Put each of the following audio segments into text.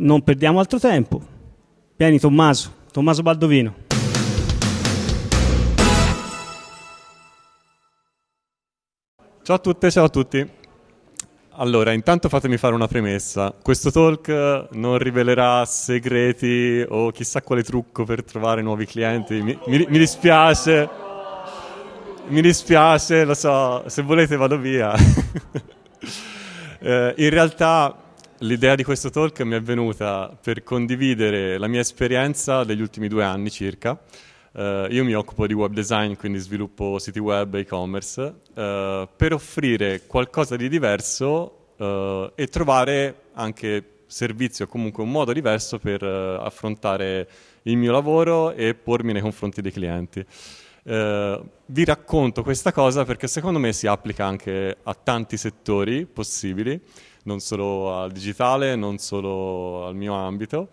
non perdiamo altro tempo. Vieni Tommaso, Tommaso Baldovino. Ciao a tutte, ciao a tutti. Allora, intanto fatemi fare una premessa. Questo talk non rivelerà segreti o chissà quale trucco per trovare nuovi clienti. Mi, mi, mi dispiace. Mi dispiace, lo so, se volete vado via. eh, in realtà l'idea di questo talk mi è venuta per condividere la mia esperienza degli ultimi due anni circa. Uh, io mi occupo di web design, quindi sviluppo siti web e e-commerce, uh, per offrire qualcosa di diverso uh, e trovare anche servizi o comunque un modo diverso per affrontare il mio lavoro e pormi nei confronti dei clienti. vi racconto questa cosa perché secondo me si applica anche a tanti settori possibili, non solo al digitale, non solo al mio ambito.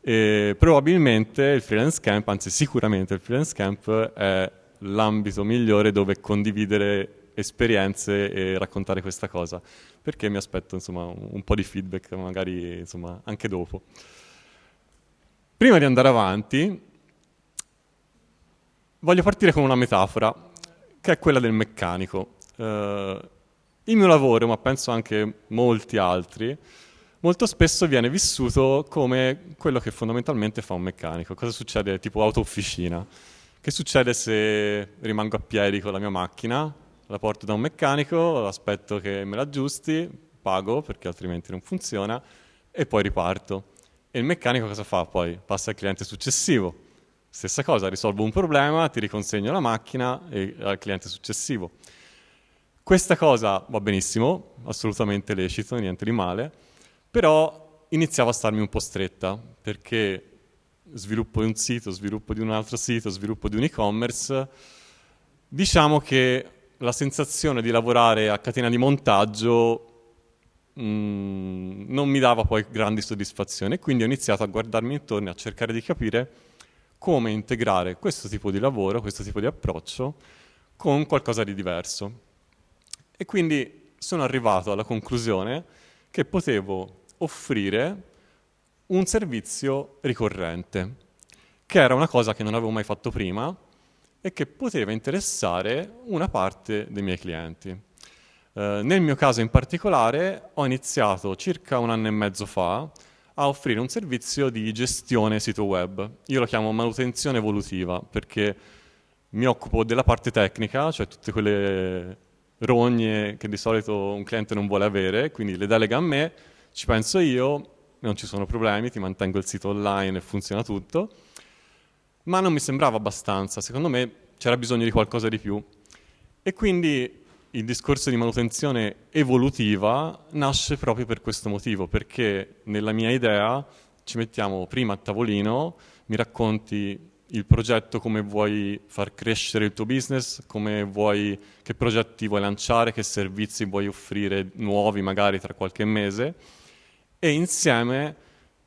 E probabilmente il freelance camp, anzi sicuramente il freelance camp è l'ambito migliore dove condividere esperienze e raccontare questa cosa, perché mi aspetto insomma, un po' di feedback magari insomma, anche dopo. Prima di andare avanti, voglio partire con una metafora, che è quella del meccanico. Uh, il mio lavoro, ma penso anche molti altri, molto spesso viene vissuto come quello che fondamentalmente fa un meccanico. Cosa succede? Tipo auto-officina. Che succede se rimango a piedi con la mia macchina, la porto da un meccanico, aspetto che me la aggiusti, pago perché altrimenti non funziona e poi riparto. E il meccanico cosa fa poi? Passa al cliente successivo. Stessa cosa, risolvo un problema, ti riconsegno la macchina e al cliente successivo. Questa cosa va benissimo, assolutamente lecito, niente di male, però iniziava a starmi un po' stretta, perché sviluppo di un sito, sviluppo di un altro sito, sviluppo di un e-commerce, diciamo che la sensazione di lavorare a catena di montaggio mm, non mi dava poi grandi soddisfazioni, quindi ho iniziato a guardarmi intorno e a cercare di capire come integrare questo tipo di lavoro, questo tipo di approccio con qualcosa di diverso. E quindi sono arrivato alla conclusione che potevo offrire un servizio ricorrente, che era una cosa che non avevo mai fatto prima e che poteva interessare una parte dei miei clienti. Eh, nel mio caso in particolare ho iniziato circa un anno e mezzo fa a offrire un servizio di gestione sito web. Io lo chiamo manutenzione evolutiva perché mi occupo della parte tecnica, cioè tutte quelle rogne che di solito un cliente non vuole avere, quindi le delega a me ci penso io, non ci sono problemi, ti mantengo il sito online e funziona tutto, ma non mi sembrava abbastanza, secondo me c'era bisogno di qualcosa di più. E quindi il discorso di manutenzione evolutiva nasce proprio per questo motivo, perché nella mia idea ci mettiamo prima a tavolino, mi racconti il progetto, come vuoi far crescere il tuo business, vuoi, che progetti vuoi lanciare, che servizi vuoi offrire nuovi magari tra qualche mese e insieme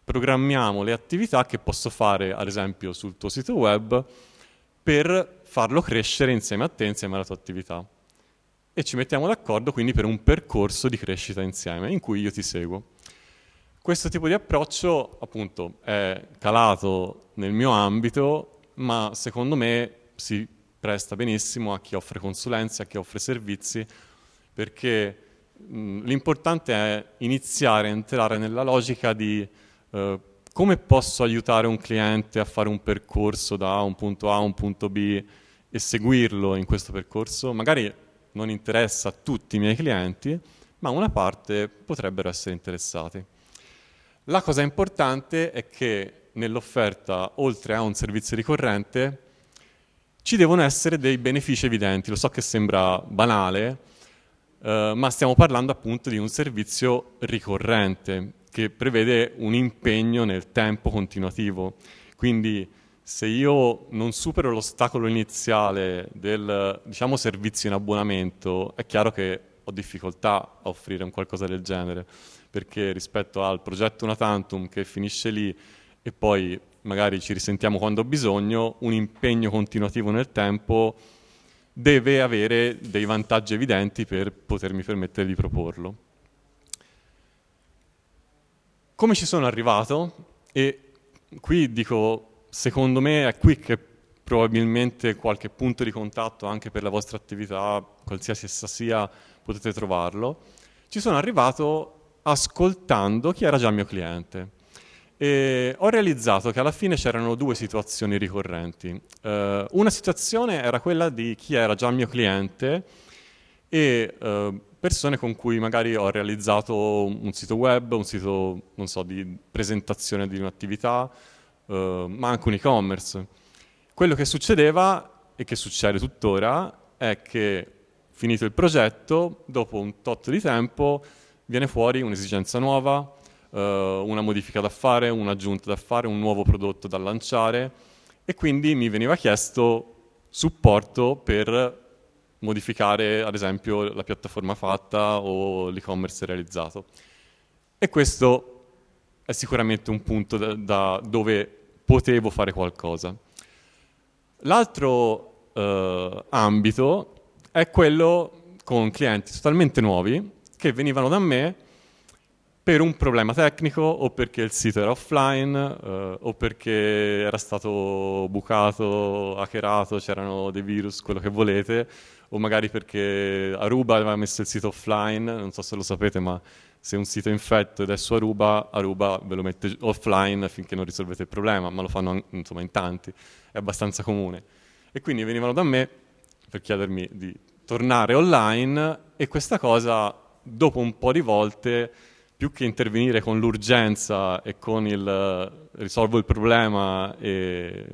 programmiamo le attività che posso fare, ad esempio, sul tuo sito web per farlo crescere insieme a te, insieme alla tua attività. E ci mettiamo d'accordo quindi per un percorso di crescita insieme, in cui io ti seguo. Questo tipo di approccio, appunto, è calato nel mio ambito, ma secondo me si presta benissimo a chi offre consulenze, a chi offre servizi, perché l'importante è iniziare a entrare nella logica di eh, come posso aiutare un cliente a fare un percorso da un punto A a un punto B e seguirlo in questo percorso. Magari non interessa a tutti i miei clienti, ma una parte potrebbero essere interessati. La cosa importante è che nell'offerta, oltre a un servizio ricorrente, ci devono essere dei benefici evidenti. Lo so che sembra banale, eh, ma stiamo parlando appunto di un servizio ricorrente che prevede un impegno nel tempo continuativo. Quindi se io non supero l'ostacolo iniziale del diciamo, servizio in abbonamento, è chiaro che ho difficoltà a offrire un qualcosa del genere, perché rispetto al progetto Una Tantum che finisce lì e poi magari ci risentiamo quando ho bisogno, un impegno continuativo nel tempo deve avere dei vantaggi evidenti per potermi permettere di proporlo. come ci sono arrivato? E qui dico, secondo me è qui che probabilmente qualche punto di contatto anche per la vostra attività, qualsiasi essa sia, potete trovarlo. Ci sono arrivato ascoltando chi era già mio cliente. E ho realizzato che alla fine c'erano due situazioni ricorrenti. Uh, una situazione era quella di chi era già mio cliente e uh, persone con cui magari ho realizzato un sito web, un sito, so, di presentazione di un'attività, uh, ma anche un e-commerce. Quello che succedeva, e che succede tuttora, è che finito il progetto, dopo un tot di tempo, viene fuori un'esigenza nuova, una modifica da fare, un'aggiunta da fare, un nuovo prodotto da lanciare e quindi mi veniva chiesto supporto per modificare ad esempio la piattaforma fatta o l'e-commerce realizzato. E questo è sicuramente un punto da, da dove potevo fare qualcosa. L'altro eh, ambito è quello con clienti totalmente nuovi che venivano da me per un problema tecnico o perché il sito era offline eh, o perché era stato bucato, hackerato, c'erano dei virus, quello che volete, o magari perché Aruba aveva messo il sito offline, non so se lo sapete, ma se un sito è infetto ed è su Aruba, Aruba ve lo mette offline finché non risolvete il problema, ma lo fanno insomma in tanti, è abbastanza comune. E quindi venivano da me per chiedermi di tornare online e questa cosa dopo un po' di volte più che intervenire con l'urgenza e con il risolvo il problema e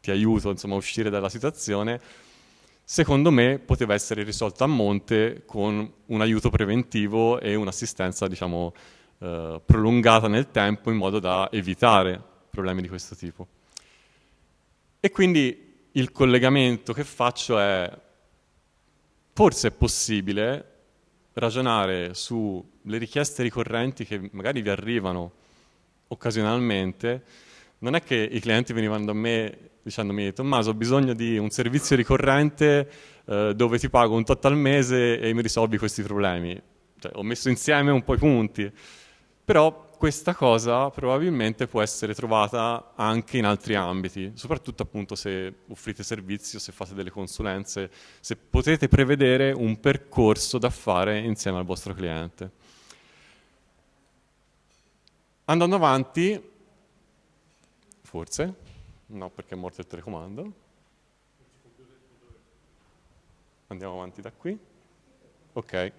ti aiuto insomma, a uscire dalla situazione, secondo me poteva essere risolta a monte con un aiuto preventivo e un'assistenza diciamo, uh, prolungata nel tempo in modo da evitare problemi di questo tipo. E quindi il collegamento che faccio è forse è possibile ragionare sulle richieste ricorrenti che magari vi arrivano occasionalmente, non è che i clienti venivano da me dicendomi Tommaso ho bisogno di un servizio ricorrente eh, dove ti pago un tot al mese e mi risolvi questi problemi. Cioè, ho messo insieme un po' i punti, però questa cosa probabilmente può essere trovata anche in altri ambiti, soprattutto appunto se offrite servizi o se fate delle consulenze, se potete prevedere un percorso da fare insieme al vostro cliente. Andando avanti, forse, no perché è morto il telecomando, andiamo avanti da qui, ok.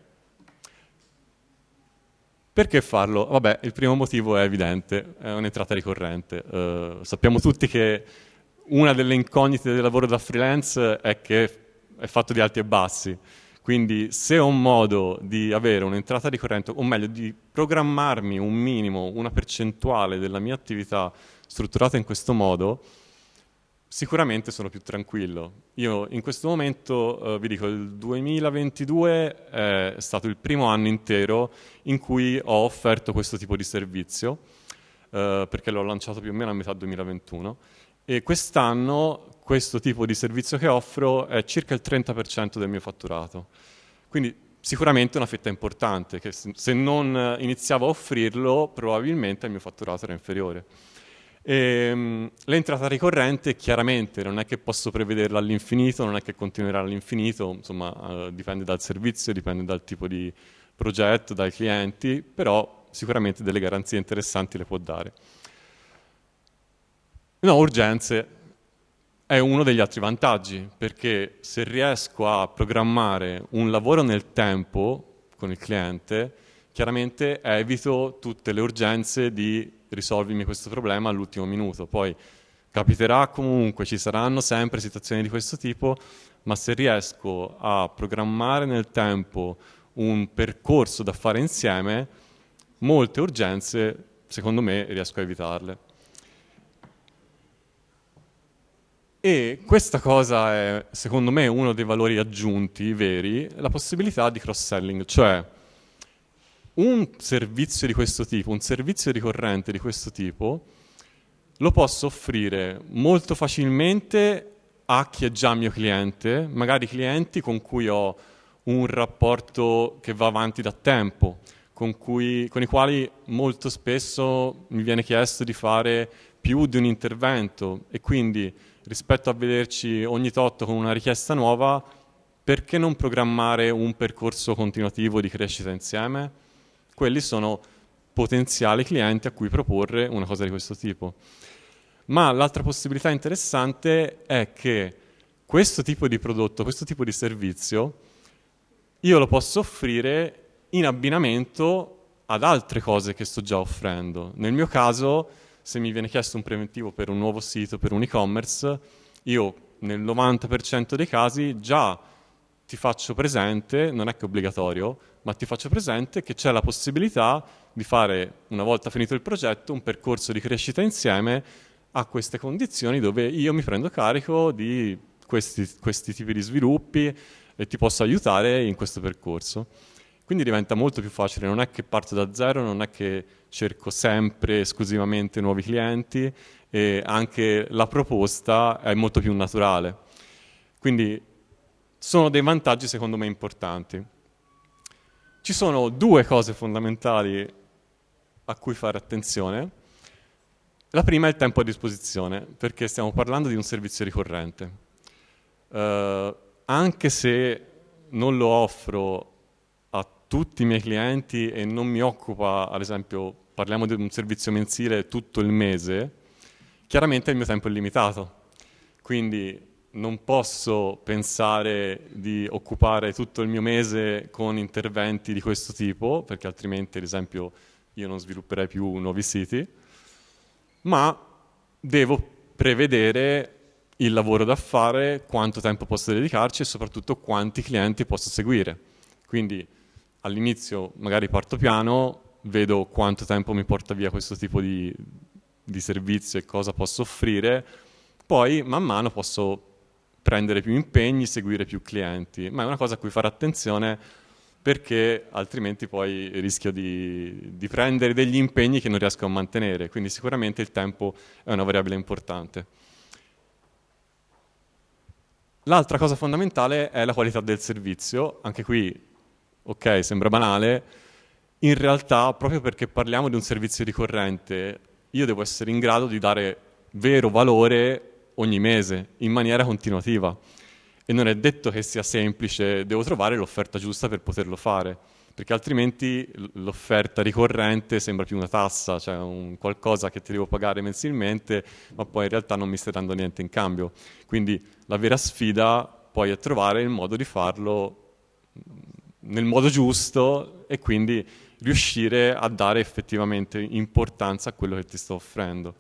Perché farlo? Vabbè, il primo motivo è evidente, è un'entrata ricorrente. Uh, sappiamo tutti che una delle incognite del lavoro da freelance è che è fatto di alti e bassi. Quindi se ho un modo di avere un'entrata ricorrente, o meglio di programmarmi un minimo, una percentuale della mia attività strutturata in questo modo, sicuramente sono più tranquillo. Io in questo momento, eh, vi dico, il 2022 è stato il primo anno intero in cui ho offerto questo tipo di servizio, eh, perché l'ho lanciato più o meno a metà 2021, e quest'anno questo tipo di servizio che offro è circa il 30% del mio fatturato. Quindi sicuramente una fetta importante, che se non iniziavo a offrirlo probabilmente il mio fatturato era inferiore. Ehm, l'entrata ricorrente chiaramente non è che posso prevederla all'infinito, non è che continuerà all'infinito, insomma uh, dipende dal servizio, dipende dal tipo di progetto, dai clienti, però sicuramente delle garanzie interessanti le può dare. No, urgenze è uno degli altri vantaggi, perché se riesco a programmare un lavoro nel tempo con il cliente, chiaramente evito tutte le urgenze di risolvimi questo problema all'ultimo minuto. Poi capiterà comunque, ci saranno sempre situazioni di questo tipo, ma se riesco a programmare nel tempo un percorso da fare insieme, molte urgenze, secondo me, riesco a evitarle. E questa cosa è, secondo me, uno dei valori aggiunti veri, la possibilità di cross-selling, cioè un servizio di questo tipo, un servizio ricorrente di questo tipo, lo posso offrire molto facilmente a chi è già mio cliente, magari clienti con cui ho un rapporto che va avanti da tempo, con, cui, con i quali molto spesso mi viene chiesto di fare più di un intervento. E quindi rispetto a vederci ogni tot con una richiesta nuova, perché non programmare un percorso continuativo di crescita insieme? Quelli sono potenziali clienti a cui proporre una cosa di questo tipo. Ma l'altra possibilità interessante è che questo tipo di prodotto, questo tipo di servizio, io lo posso offrire in abbinamento ad altre cose che sto già offrendo. Nel mio caso, se mi viene chiesto un preventivo per un nuovo sito, per un e-commerce, io nel 90% dei casi già ti faccio presente, non è che è obbligatorio, ma ti faccio presente che c'è la possibilità di fare, una volta finito il progetto, un percorso di crescita insieme a queste condizioni dove io mi prendo carico di questi, questi tipi di sviluppi e ti posso aiutare in questo percorso. Quindi diventa molto più facile, non è che parto da zero, non è che cerco sempre esclusivamente nuovi clienti e anche la proposta è molto più naturale. Quindi sono dei vantaggi secondo me importanti. Ci sono due cose fondamentali a cui fare attenzione. La prima è il tempo a disposizione, perché stiamo parlando di un servizio ricorrente. Uh, anche se non lo offro tutti i miei clienti e non mi occupa, ad esempio, parliamo di un servizio mensile tutto il mese, chiaramente il mio tempo è limitato. Quindi non posso pensare di occupare tutto il mio mese con interventi di questo tipo, perché altrimenti, ad esempio, io non svilupperei più nuovi siti, ma devo prevedere il lavoro da fare, quanto tempo posso dedicarci e soprattutto quanti clienti posso seguire. Quindi all'inizio magari parto piano, vedo quanto tempo mi porta via questo tipo di, di servizio e cosa posso offrire, poi man mano posso prendere più impegni, seguire più clienti, ma è una cosa a cui fare attenzione perché altrimenti poi rischio di, di, prendere degli impegni che non riesco a mantenere, quindi sicuramente il tempo è una variabile importante. L'altra cosa fondamentale è la qualità del servizio, anche qui ok, sembra banale, in realtà proprio perché parliamo di un servizio ricorrente, io devo essere in grado di dare vero valore ogni mese, in maniera continuativa. E non è detto che sia semplice, devo trovare l'offerta giusta per poterlo fare, perché altrimenti l'offerta ricorrente sembra più una tassa, cioè un qualcosa che ti devo pagare mensilmente, ma poi in realtà non mi stai dando niente in cambio. Quindi la vera sfida poi è trovare il modo di farlo nel modo giusto e quindi riuscire a dare effettivamente importanza a quello che ti sto offrendo.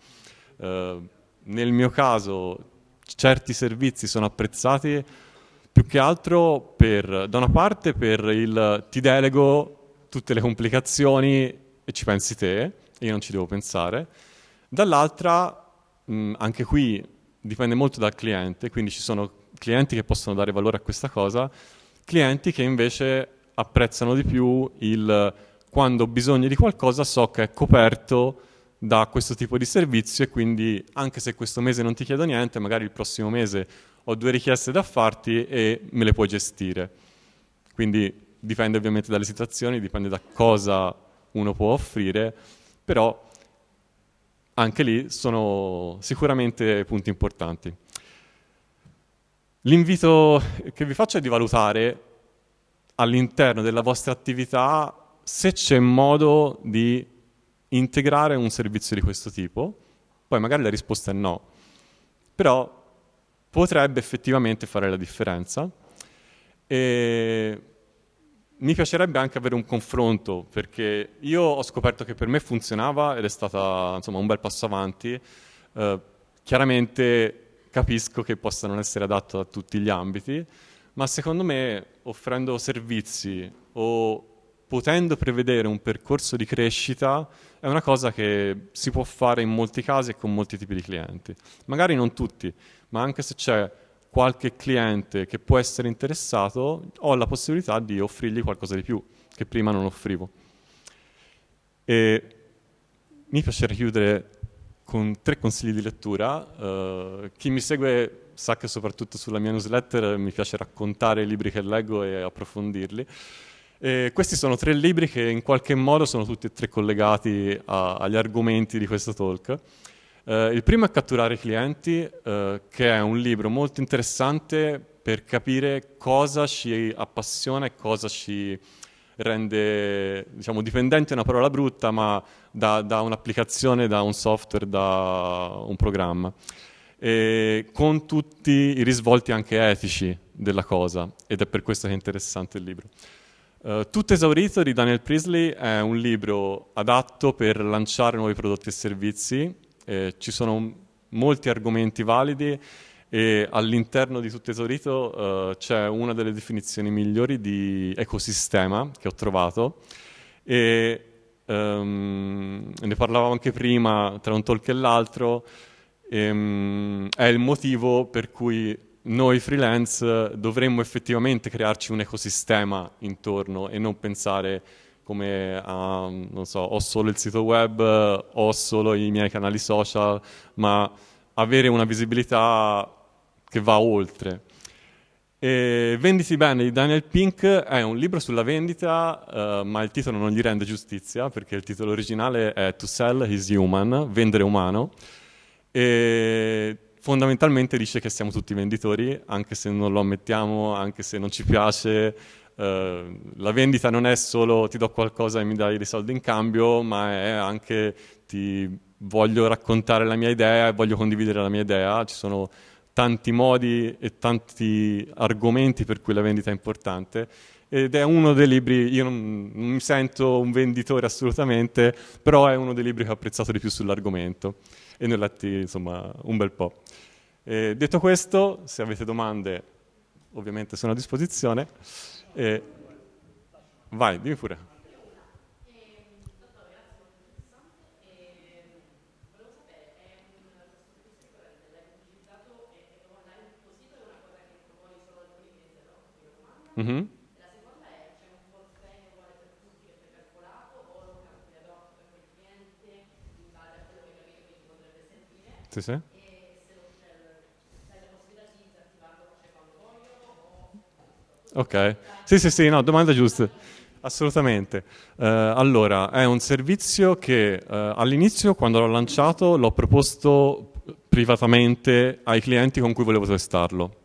Uh, nel mio caso certi servizi sono apprezzati più che altro per, da una parte per il ti delego tutte le complicazioni e ci pensi te, io non ci devo pensare, dall'altra mh, anche qui dipende molto dal cliente, quindi ci sono clienti che possono dare valore a questa cosa, clienti che invece apprezzano di più il quando ho bisogno di qualcosa so che è coperto da questo tipo di servizio e quindi anche se questo mese non ti chiedo niente, magari il prossimo mese ho due richieste da farti e me le puoi gestire. Quindi dipende ovviamente dalle situazioni, dipende da cosa uno può offrire, però anche lì sono sicuramente punti importanti. L'invito che vi faccio è di valutare all'interno della vostra attività se c'è modo di integrare un servizio di questo tipo, poi magari la risposta è no, però potrebbe effettivamente fare la differenza. E mi piacerebbe anche avere un confronto perché io ho scoperto che per me funzionava ed è stato un bel passo avanti. Eh, chiaramente capisco che possa non essere adatto a tutti gli ambiti, ma secondo me offrendo servizi o potendo prevedere un percorso di crescita è una cosa che si può fare in molti casi e con molti tipi di clienti. Magari non tutti, ma anche se c'è qualche cliente che può essere interessato, ho la possibilità di offrirgli qualcosa di più che prima non offrivo. E mi piacerebbe chiudere con tre consigli di lettura. Uh, chi mi segue sa che soprattutto sulla mia newsletter mi piace raccontare i libri che leggo e approfondirli. E questi sono tre libri che in qualche modo sono tutti e tre collegati a, agli argomenti di questo talk. Eh, il primo è Catturare i clienti, eh, che è un libro molto interessante per capire cosa ci appassiona e cosa ci rende diciamo, dipendente è una parola brutta, ma da, da un'applicazione, da un software, da un programma. E con tutti i risvolti anche etici della cosa, ed è per questo che è interessante il libro. Uh, Tutto esaurito di Daniel Priestley è un libro adatto per lanciare nuovi prodotti e servizi. Eh, ci sono molti argomenti validi e all'interno di Tutto esaurito uh, c'è una delle definizioni migliori di ecosistema che ho trovato e um, ne parlavo anche prima tra un talk e l'altro. Um, è il motivo per cui noi freelance dovremmo effettivamente crearci un ecosistema intorno e non pensare come a, non so, ho solo il sito web, ho solo i miei canali social, ma avere una visibilità che va oltre. E Venditi bene di Daniel Pink è un libro sulla vendita, uh, ma il titolo non gli rende giustizia perché il titolo originale è To Sell is Human, vendere umano. E fondamentalmente dice che siamo tutti venditori, anche se non lo ammettiamo, anche se non ci piace. Uh, la vendita non è solo ti do qualcosa e mi dai dei soldi in cambio, ma è anche ti voglio raccontare la mia idea e voglio condividere la mia idea. Ci sono tanti modi e tanti argomenti per cui la vendita è importante ed è uno dei libri, io non, non mi sento un venditore assolutamente, però è uno dei libri che ho apprezzato di più sull'argomento e ne ho letti insomma un bel po'. E detto questo, se avete domande ovviamente sono a disposizione. E... Vai, dimmi pure. Mm-hmm. La seconda è c'è un forfait uguale per tutti che è precalcolato o lo calcoli ad hoc per quel cliente in base a quello che capito che ti potrebbe servire. Sì, sì. Ok, sì sì sì, no, domanda giusta, assolutamente. Uh, allora, è un servizio che uh, all'inizio, quando l'ho lanciato, l'ho proposto privatamente ai clienti con cui volevo testarlo.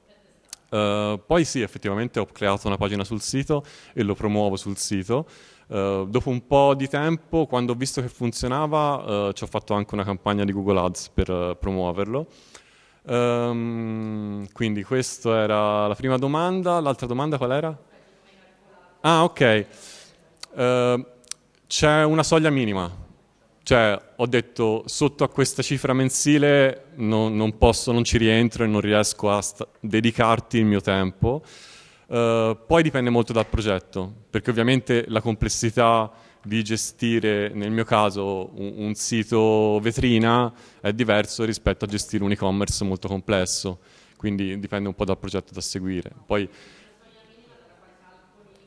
Uh, poi sì, effettivamente ho creato una pagina sul sito e lo promuovo sul sito. dopo un po' di tempo, quando ho visto che funzionava, ci ho fatto anche una campagna di Google Ads per promuoverlo. Um, quindi questa era la prima domanda. L'altra domanda qual era? Ah, ok. Uh, c'è una soglia minima. Cioè, ho detto, sotto a questa cifra mensile non, non posso, non ci rientro e non riesco a dedicarti il mio tempo. Uh, poi dipende molto dal progetto, perché ovviamente la complessità di gestire, nel mio caso, un, un sito vetrina è diverso rispetto a gestire un e-commerce molto complesso, quindi dipende un po' dal progetto da seguire. Poi,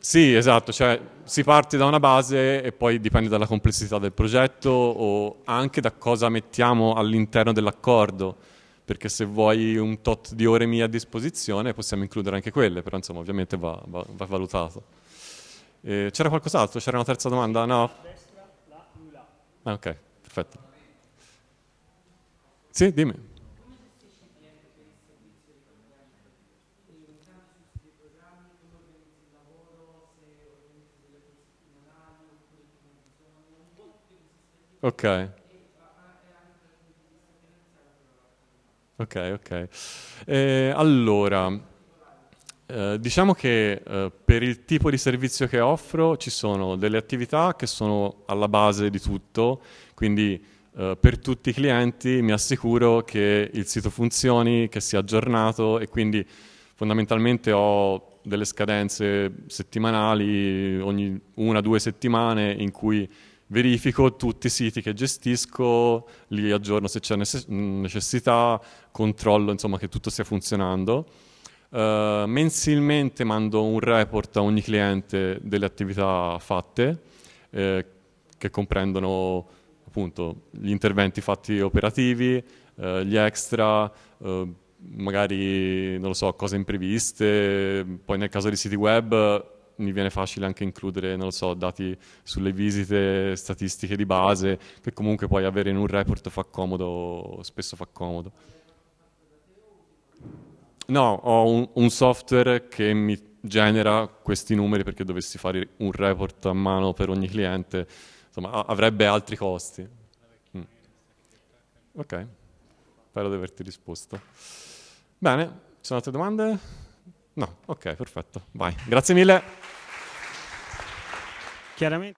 sì, esatto, cioè si parte da una base e poi dipende dalla complessità del progetto o anche da cosa mettiamo all'interno dell'accordo, perché se vuoi un tot di ore mie a disposizione possiamo includere anche quelle, però insomma ovviamente va, va, va valutato. Eh, c'era qualcos'altro? C'era una terza domanda? No? Ah, ok, perfetto. Sì, dimmi. Ok. Ok, ok. Eh, allora, eh, diciamo che eh, per il tipo di servizio che offro ci sono delle attività che sono alla base di tutto, quindi eh, per tutti i clienti mi assicuro che il sito funzioni, che sia aggiornato e quindi fondamentalmente ho delle scadenze settimanali ogni una o due settimane in cui verifico tutti i siti che gestisco, li aggiorno se c'è necessità, controllo insomma, che tutto stia funzionando. Uh, mensilmente mando un report a ogni cliente delle attività fatte, eh, che comprendono appunto gli interventi fatti operativi, eh, gli extra, eh, magari non lo so, cose impreviste. Poi nel caso di siti web mi viene facile anche includere, non lo so, dati sulle visite statistiche di base, che comunque poi avere in un report fa comodo, spesso fa comodo. No, ho un, un software che mi genera questi numeri perché dovessi fare un report a mano per ogni cliente, insomma, avrebbe altri costi. Mm. Ok, spero di averti risposto. Bene, ci sono altre domande? No, ok, perfetto, vai. Grazie mille. Chiaramente.